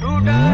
टूटा